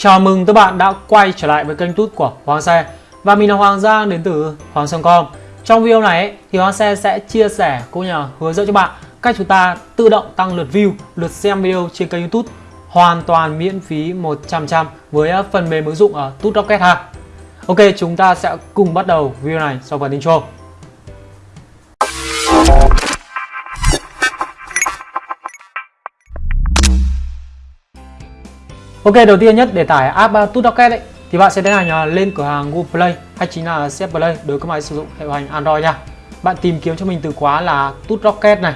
Chào mừng các bạn đã quay trở lại với kênh tút của Hoàng Xe. Và mình là Hoàng Giang đến từ Hoàng Sơn.com Trong video này thì Hoàng Xe sẽ chia sẻ cũng như là hướng dẫn cho bạn cách chúng ta tự động tăng lượt view, lượt xem video trên kênh youtube hoàn toàn miễn phí 100% với ờ, phần mềm ứng dụng ở Tút Rocket ha. Ok chúng ta sẽ cùng bắt đầu video này sau phần intro. Ok đầu tiên nhất để tải app uh, Tutoket ấy thì bạn sẽ đến hành uh, lên cửa hàng Google Play hay chính là CF Play đối với các máy sử dụng hệ điều hành Android nha. Bạn tìm kiếm cho mình từ khóa là Tutoket này.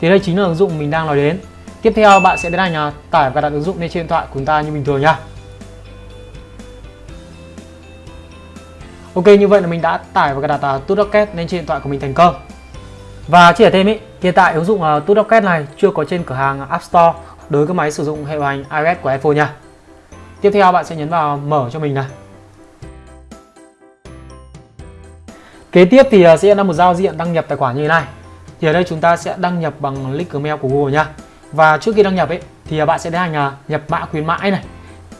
Thì đây chính là ứng dụng mình đang nói đến. Tiếp theo bạn sẽ đến hành uh, tải và đặt ứng dụng lên trên điện thoại của chúng ta như bình thường nha. Ok như vậy là mình đã tải và đặt à, uh, Tutoket lên trên điện thoại của mình thành công. Và chia sẻ thêm ý, hiện tại ứng dụng à, uh, Tutoket này chưa có trên cửa hàng App Store đối với các máy sử dụng hệ điều hành iOS của iPhone nha. Tiếp theo bạn sẽ nhấn vào mở cho mình này. Kế tiếp thì à, sẽ là một giao diện đăng nhập tài khoản như thế này. Thì ở đây chúng ta sẽ đăng nhập bằng link email của Google nha. Và trước khi đăng nhập ấy thì à, bạn sẽ tiến hành à, nhập mã khuyến mãi này.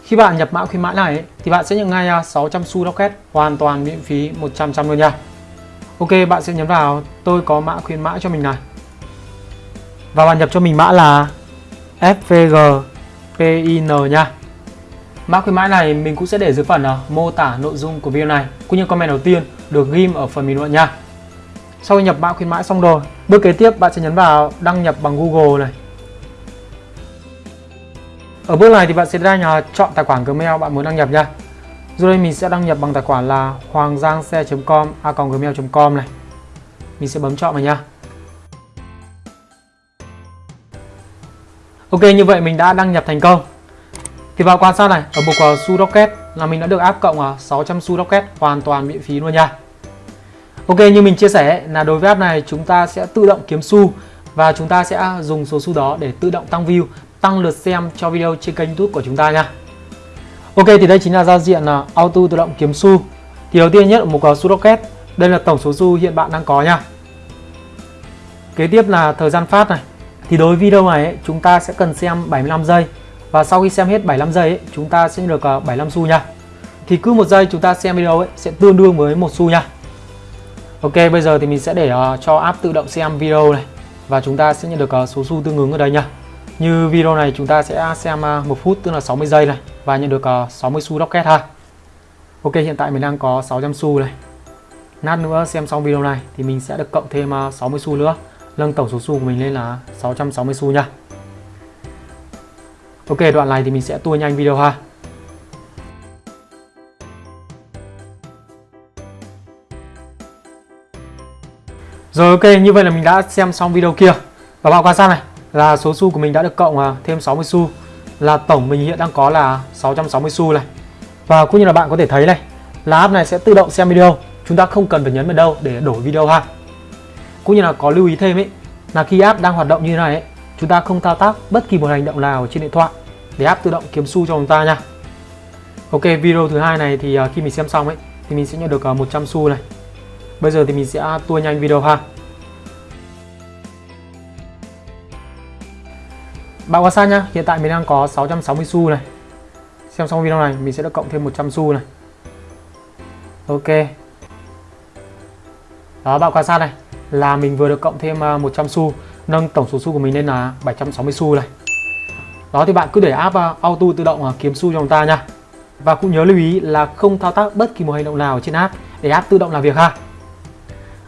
Khi bạn nhập mã khuyến mãi này ấy, thì bạn sẽ nhận ngay 600 xu rocket hoàn toàn miễn phí 100% luôn nha. Ok, bạn sẽ nhấn vào tôi có mã khuyến mãi cho mình này. Và bạn nhập cho mình mã là FVGPIN nha. Mã khuyến mãi này mình cũng sẽ để dưới phần uh, mô tả nội dung của video này cũng như comment đầu tiên được ghim ở phần bình luận nha. Sau khi nhập mã khuyến mãi xong rồi, bước kế tiếp bạn sẽ nhấn vào đăng nhập bằng Google này. Ở bước này thì bạn sẽ ra uh, chọn tài khoản Gmail bạn muốn đăng nhập nha. Rồi đây mình sẽ đăng nhập bằng tài khoản là hoanggiangxe.com a.gmail.com này. Mình sẽ bấm chọn vào nha. Ok như vậy mình đã đăng nhập thành công. Thì vào quan sát này ở mục uh, su rocket là mình đã được áp cộng à, uh, 600 su rocket hoàn toàn miễn phí luôn nha. Ok như mình chia sẻ là đối với app này chúng ta sẽ tự động kiếm xu và chúng ta sẽ dùng số xu đó để tự động tăng view tăng lượt xem cho video trên kênh youtube của chúng ta nha. Ok thì đây chính là giao diện là auto tự động kiếm xu thì đầu tiên nhất ở mục su rocket. Đây là tổng số xu hiện bạn đang có nha. Kế tiếp là thời gian phát này thì đối với video này ấy, chúng ta sẽ cần xem 75 giây và sau khi xem hết 75 giây ấy, chúng ta sẽ được ờ, 75 xu nha. Thì cứ một giây chúng ta xem video ấy sẽ tương đương với một xu nha. Ok, bây giờ thì mình sẽ để ờ, cho app tự động xem video này và chúng ta sẽ nhận được ờ, số xu tương ứng ở đây nha. Như video này chúng ta sẽ xem một 1 phút tức là 60 giây này và nhận được 60 xu rocket ha. Ok, hiện tại mình đang có 600 xu này. Nát nữa xem xong video này thì mình sẽ được cộng thêm 60 xu nữa nâng tổng số xu của mình lên là 660 xu nha. Ok, đoạn này thì mình sẽ tua nhanh video ha. Rồi, ok, như vậy là mình đã xem xong video kia. Và bạn quan sát này, là số xu của mình đã được cộng à, thêm 60 xu. Là tổng mình hiện đang có là 660 xu này. Và cũng như là bạn có thể thấy này, Là app này sẽ tự động xem video. Chúng ta không cần phải nhấn vào đâu để đổi video ha cũng như là có lưu ý thêm ấy là khi app đang hoạt động như thế này ấy, chúng ta không thao tác bất kỳ một hành động nào trên điện thoại để app tự động kiếm xu cho chúng ta nha. Ok video thứ hai này thì à, khi mình xem xong ấy thì mình sẽ nhận được à, 100 xu này. Bây giờ thì mình sẽ tua nhanh video ha. Bạn quan sát nhá hiện tại mình đang có 660 xu này. Xem xong video này mình sẽ được cộng thêm 100 xu này. Ok. Đó bạn quan sát này là mình vừa được cộng thêm à, 100 xu nâng tổng số xu của mình lên là 760 xu này. Đó thì bạn cứ để app à, auto tự động à, kiếm xu cho chúng ta nha. Và cũng nhớ lưu ý là không thao tác bất kỳ một hành động nào trên app để app tự động làm việc ha.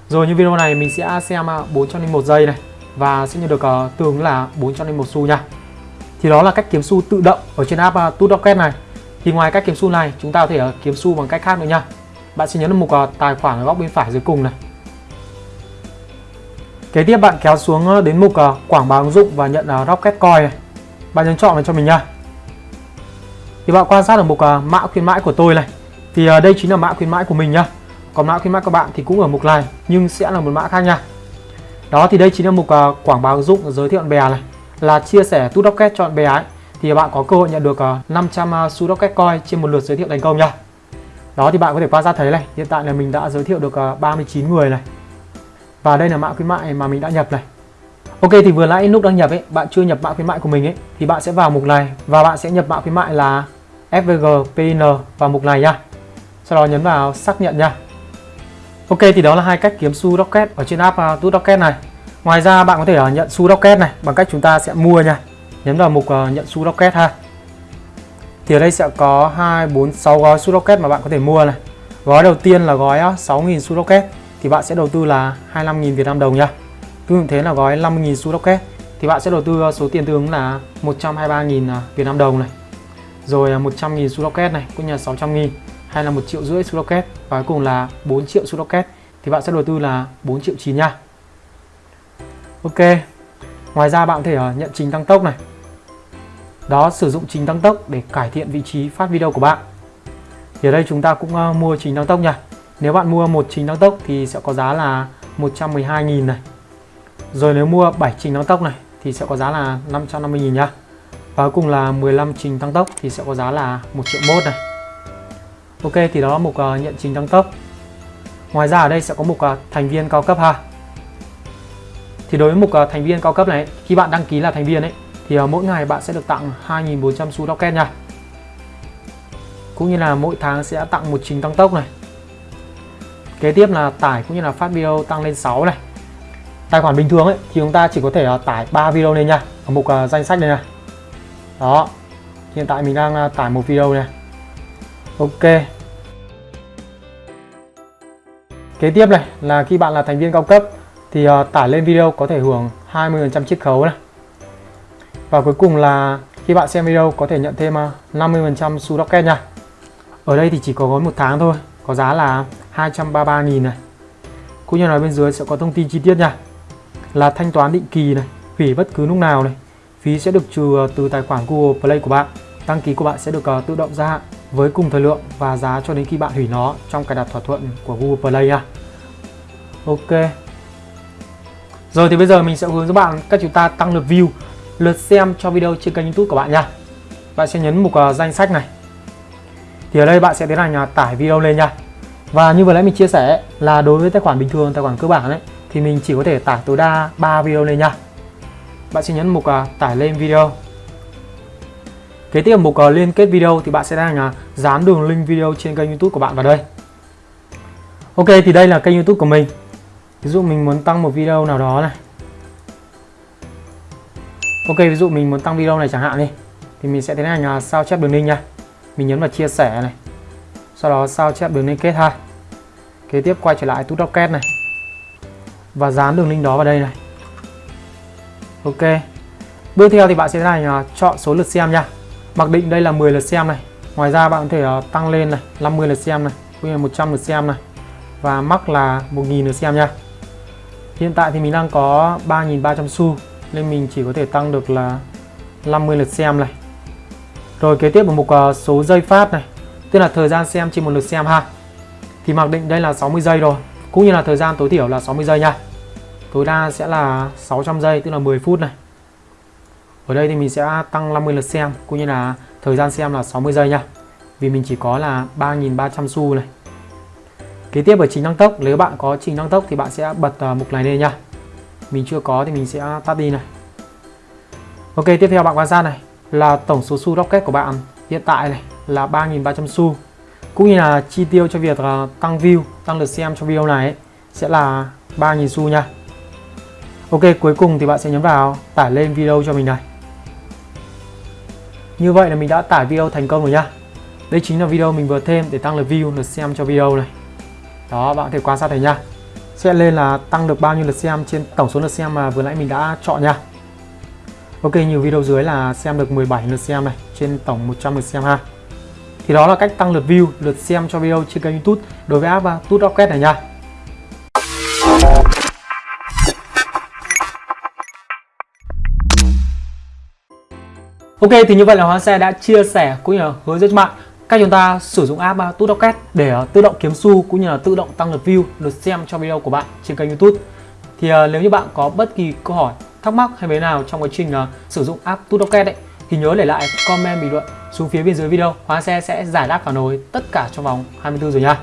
Rồi như video này mình sẽ xem 401 giây này và sẽ nhận được tương là 401 xu nha. Thì đó là cách kiếm xu tự động ở trên app uh, Tutoket này. Thì ngoài cách kiếm xu này chúng ta có thể uh, kiếm xu bằng cách khác nữa nha. Bạn sẽ nhấn vào mục uh, tài khoản ở góc bên phải dưới cùng này. Kế tiếp bạn kéo xuống ờ, đến mục ờ, quảng bá ứng dụng và nhận ờ, Rocket Coin này. Bạn nhấn chọn vào cho mình nha. Thì bạn quan sát ở mục mã khuyến mãi của tôi này. Thì đây chính là mã khuyến mãi của mình nhá. Còn mã khuyến mãi của bạn thì cũng ở mục này nhưng sẽ là một mã khác nha. Đó thì đây chính là mục quảng bá ứng dụng giới thiệu bạn bè này. Là chia sẻ tút Rocket cho bạn bè ấy. Thì bạn có cơ hội nhận được 500 xu Rocket Coin trên một lượt giới thiệu thành công nha. Đó thì bạn có thể quan sát thấy này, hiện tại là mình đã giới thiệu được 39 người này và đây là mã khuyến mại mà mình đã nhập này Ok thì vừa nãy lúc đăng nhập ấy bạn chưa nhập mã khuyến mại của mình ấy thì bạn sẽ vào mục này và bạn sẽ nhập mã khuyến mại là FVG PIN vào mục này nha. Sau đó nhấn vào xác nhận nha. Ok thì đó là hai cách kiếm su Rocket ở trên app uh, Tút Rocket này. Ngoài ra bạn có thể uh, nhận su Rocket này bằng cách chúng ta sẽ mua nha. Nhấn vào mục uh, nhận su Rocket ha. Thì ở đây sẽ có 2 4 6 gói su Rocket mà bạn có thể mua này. Gói đầu tiên là gói uh, 6000 su Rocket thì bạn sẽ đầu tư là 25.000 Việt Nam đồng nha. Tương tự thế là gói 50.000 xu Rocket thì bạn sẽ đầu tư ờ, số tiền tương ứng là 123.000 à, Việt Nam đồng này. Rồi 100.000 xu Rocket này, cũng như là 600.000 hay là 1 triệu rưỡi xu rocket và cuối cùng là 4 triệu xu rocket thì bạn sẽ đầu tư là 4 triệu 9 nha. Ok. Ngoài ra bạn có thể ờ, nhận trình tăng tốc này. Đó, sử dụng trình tăng tốc để cải thiện vị trí phát video của bạn. Thì ở đây chúng ta cũng ờ, mua trình tăng tốc nha. Nếu bạn mua một trình tăng tốc thì sẽ có giá là 112.000 này. Rồi nếu mua 7 trình tăng tốc này thì sẽ có giá là 550.000 nhá. Và cuối cùng là 15 trình tăng tốc thì sẽ có giá là 1 triệu mốt này. Ok thì đó là mục uh, nhận trình tăng tốc Ngoài ra ở đây sẽ có mục uh, thành viên cao cấp ha Thì đối với mục uh, thành viên cao cấp này Khi bạn đăng ký là thành viên ấy Thì uh, mỗi ngày bạn sẽ được tặng 2.400 xu token nha Cũng như là mỗi tháng sẽ tặng một trình tăng tốc này Kế tiếp là tải cũng như là phát video tăng lên 6 này Tài khoản bình thường ấy thì chúng ta chỉ có thể uh, tải 3 video lên nha Ở mục uh, danh sách này Đó Hiện tại mình đang uh, tải một video này Ok Kế tiếp này là khi bạn là thành viên cao cấp thì uh, tải lên video có thể hưởng 20% chiết khấu này. Và cuối cùng là khi bạn xem video có thể nhận thêm uh, 50% xu rocket nha. Ở đây thì chỉ có gói một tháng thôi, có giá là 233.000 này. Cũng như là bên dưới sẽ có thông tin chi tiết nha. Là thanh toán định kỳ này, hủy bất cứ lúc nào này. Phí sẽ được trừ ờ, từ tài khoản Google Play của bạn. Đăng ký của bạn sẽ được ờ, tự động gia hạn với cùng thời lượng và giá cho đến khi bạn hủy nó trong cài đặt thỏa thuận của Google Play nha. Ok. Rồi thì bây giờ mình sẽ hướng dẫn bạn cách chúng ta tăng lượt view, lượt xem cho video trên kênh YouTube của bạn nha. Bạn sẽ nhấn mục ờ, danh sách này. Thì ở đây bạn sẽ tiến hành tải video lên nha. Và như vừa nãy mình chia sẻ là đối với tài khoản bình thường, tài khoản cơ bản ấy thì mình chỉ có thể tải tối đa 3 video lên nha. Bạn sẽ nhấn mục à, tải lên video Kế tiếp mục à, liên kết video thì bạn sẽ đang à, dán đường link video trên kênh YouTube của bạn vào đây. Ok thì đây là kênh YouTube của mình. Ví dụ mình muốn tăng một video nào đó này. Ok ví dụ mình muốn tăng video này chẳng hạn đi thì mình sẽ tiến hành sao chép đường link nha. Mình nhấn vào chia sẻ này. Sau đó sao chép đường liên kết ha. Kế tiếp quay trở lại tút rocket này. Và dán đường link đó vào đây này. Ok. Bước theo thì bạn sẽ này hành chọn số lượt xem nha. Mặc định đây là 10 lượt xem này. Ngoài ra bạn có thể à, tăng lên này, 50 lượt xem này, cũng như 100 lượt xem này. Và mắc là 1.000 lượt xem nha. Hiện tại thì mình đang có 3.300 xu nên mình chỉ có thể tăng được là 50 lượt xem này. Rồi kế tiếp là mục à, số giây phát này, tức là thời gian xem trên một lượt xem ha. Thì mặc định đây là 60 giây rồi, cũng như là thời gian tối thiểu là 60 giây nha. Tối đa sẽ là 600 giây tức là 10 phút này. Ở đây thì mình sẽ tăng 50 lượt xem cũng như là thời gian xem là 60 giây nha. Vì mình chỉ có là 3.300 xu này. Kế tiếp ở trình tăng tốc, nếu bạn có trình tăng tốc thì bạn sẽ bật à, mục này lên nha. Mình chưa có thì mình sẽ tắt đi này. Ok, tiếp theo bạn quan sát này là tổng số xu rocket của bạn hiện tại này là 3.300 xu. Cũng như là chi tiêu cho việc ờ, tăng view, tăng lượt xem cho video này ấy, sẽ là 3.000 xu nha. Ok, cuối cùng thì bạn sẽ nhấn vào tải lên video cho mình này. Như vậy là mình đã tải video thành công rồi nha Đây chính là video mình vừa thêm để tăng lượt view, lượt xem cho video này Đó, bạn có thể quan sát thấy nha Sẽ lên là tăng được bao nhiêu lượt xem trên tổng số lượt xem mà vừa nãy mình đã chọn nha Ok, nhiều video dưới là xem được 17 lượt xem này Trên tổng 100 lượt xem ha thì đó là cách tăng lượt view, lượt xem cho video trên kênh youtube Đối với app à, Tút Rocket này nha Ok thì như vậy là Hoa Xe đã chia sẻ cũng như là hướng dẫn cho bạn cách chúng ta sử dụng app uh, Rocket để à, tự động kiếm xu cũng như là tự động tăng lượt view, lượt xem cho video của bạn trên kênh YouTube. Thì nếu như bạn có bất kỳ câu hỏi, thắc mắc hay vấn nào trong quá trình sử dụng app Rocket ấy thì nhớ để lại comment bình luận xuống phía bên dưới video. Hóa Xe sẽ giải đáp phản hồi tất cả trong vòng 24 giờ nha.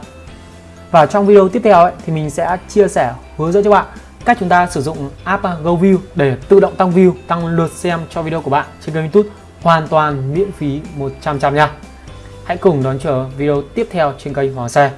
Và trong video tiếp theo ấy, thì mình sẽ chia sẻ hướng dẫn cho bạn cách chúng ta sử dụng app GoView để tự động tăng view, tăng lượt xem cho video của bạn trên kênh YouTube hoàn toàn miễn phí 100 trăm nha Hãy cùng đón chờ video tiếp theo trên kênh Hoàng Xe.